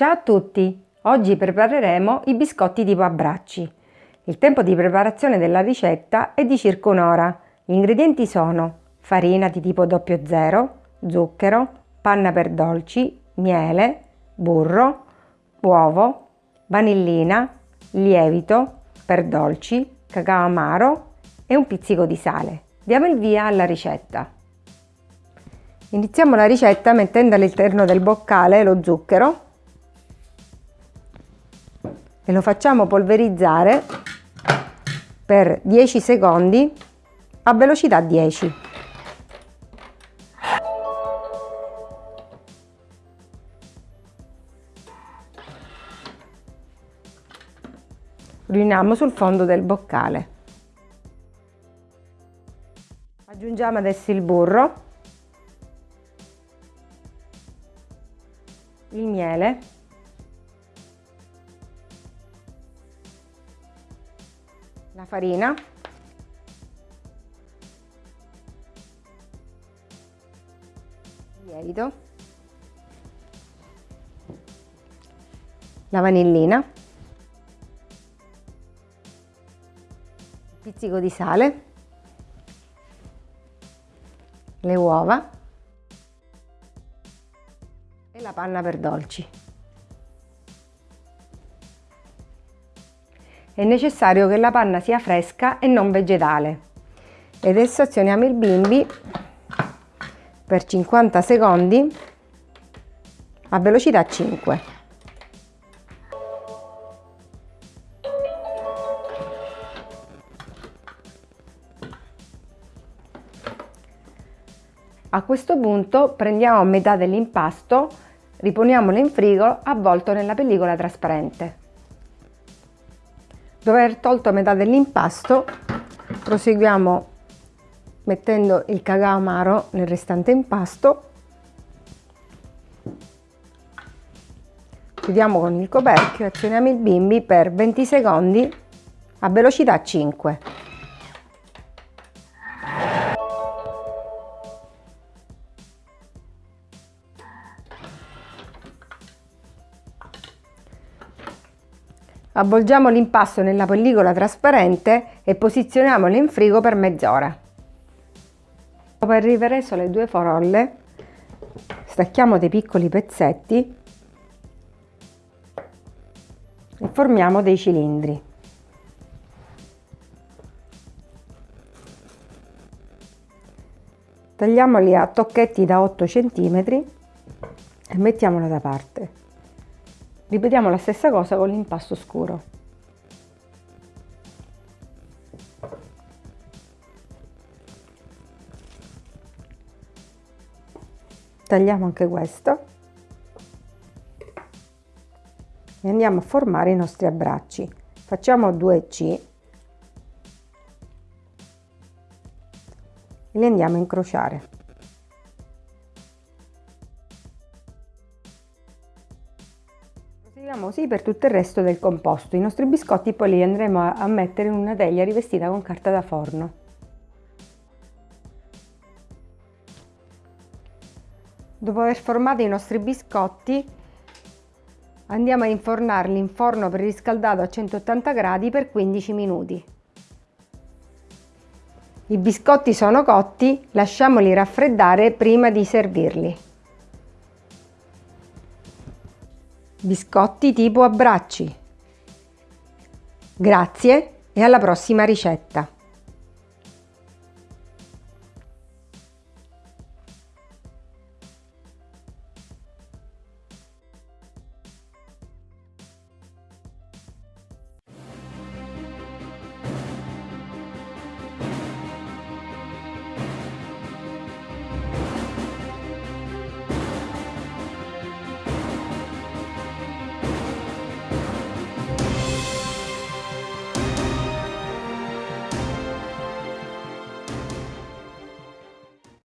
Ciao a tutti! Oggi prepareremo i biscotti tipo a. Il tempo di preparazione della ricetta è di circa un'ora. Gli ingredienti sono farina di tipo 00, zucchero, panna per dolci, miele, burro, uovo, vanillina, lievito per dolci, cacao amaro e un pizzico di sale. Diamo il via alla ricetta. Iniziamo la ricetta mettendo all'interno del boccale lo zucchero e lo facciamo polverizzare per 10 secondi a velocità 10. Riuniamo sul fondo del boccale. Aggiungiamo adesso il burro, il miele la farina. Lievito. La vanillina. Pizzico di sale. Le uova. E la panna per dolci è necessario che la panna sia fresca e non vegetale. E adesso azioniamo il bimbi per 50 secondi a velocità 5. A questo punto prendiamo metà dell'impasto, riponiamolo in frigo avvolto nella pellicola trasparente. Dopo aver tolto metà dell'impasto, proseguiamo mettendo il cacao amaro nel restante impasto. Chiudiamo con il coperchio e azioniamo il bimbi per 20 secondi a velocità 5. Avvolgiamo l'impasto nella pellicola trasparente e posizioniamolo in frigo per mezz'ora. Dopo aver ripreso le due forolle, stacchiamo dei piccoli pezzetti e formiamo dei cilindri. Tagliamoli a tocchetti da 8 cm e mettiamolo da parte. Ripetiamo la stessa cosa con l'impasto scuro. Tagliamo anche questo e andiamo a formare i nostri abbracci. Facciamo 2C e li andiamo a incrociare. Proseguiamo così per tutto il resto del composto. I nostri biscotti poi li andremo a mettere in una teglia rivestita con carta da forno. Dopo aver formato i nostri biscotti andiamo a infornarli in forno preriscaldato a 180 gradi per 15 minuti. I biscotti sono cotti, lasciamoli raffreddare prima di servirli. Biscotti tipo a bracci. Grazie e alla prossima ricetta!